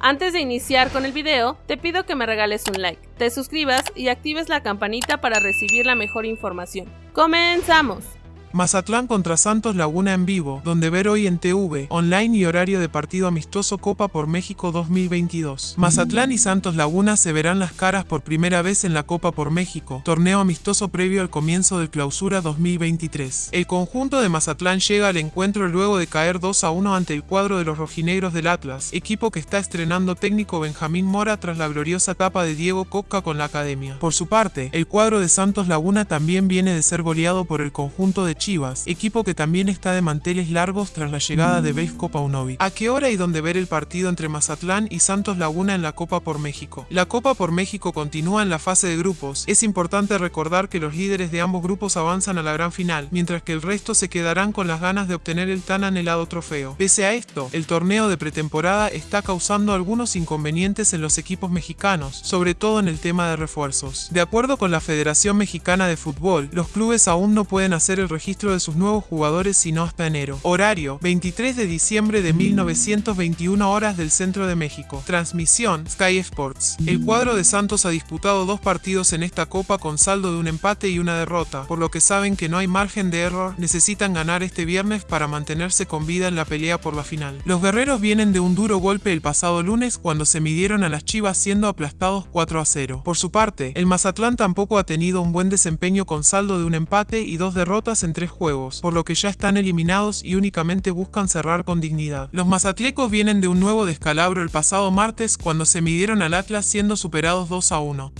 Antes de iniciar con el video, te pido que me regales un like, te suscribas y actives la campanita para recibir la mejor información. ¡Comenzamos! Mazatlán contra Santos Laguna en vivo, donde ver hoy en TV, online y horario de partido amistoso Copa por México 2022. Mazatlán y Santos Laguna se verán las caras por primera vez en la Copa por México, torneo amistoso previo al comienzo del clausura 2023. El conjunto de Mazatlán llega al encuentro luego de caer 2 a 1 ante el cuadro de los rojinegros del Atlas, equipo que está estrenando técnico Benjamín Mora tras la gloriosa etapa de Diego Coca con la academia. Por su parte, el cuadro de Santos Laguna también viene de ser goleado por el conjunto de Chivas, equipo que también está de manteles largos tras la llegada de Veisco Paunovic. ¿A qué hora y dónde ver el partido entre Mazatlán y Santos Laguna en la Copa por México? La Copa por México continúa en la fase de grupos. Es importante recordar que los líderes de ambos grupos avanzan a la gran final, mientras que el resto se quedarán con las ganas de obtener el tan anhelado trofeo. Pese a esto, el torneo de pretemporada está causando algunos inconvenientes en los equipos mexicanos, sobre todo en el tema de refuerzos. De acuerdo con la Federación Mexicana de Fútbol, los clubes aún no pueden hacer el registro de sus nuevos jugadores sino hasta enero. Horario, 23 de diciembre de 1921 horas del centro de México. Transmisión, Sky Sports. El cuadro de Santos ha disputado dos partidos en esta copa con saldo de un empate y una derrota, por lo que saben que no hay margen de error, necesitan ganar este viernes para mantenerse con vida en la pelea por la final. Los guerreros vienen de un duro golpe el pasado lunes cuando se midieron a las Chivas siendo aplastados 4 a 0. Por su parte, el Mazatlán tampoco ha tenido un buen desempeño con saldo de un empate y dos derrotas entre juegos, por lo que ya están eliminados y únicamente buscan cerrar con dignidad. Los mazatlecos vienen de un nuevo descalabro el pasado martes cuando se midieron al Atlas siendo superados 2 a 1.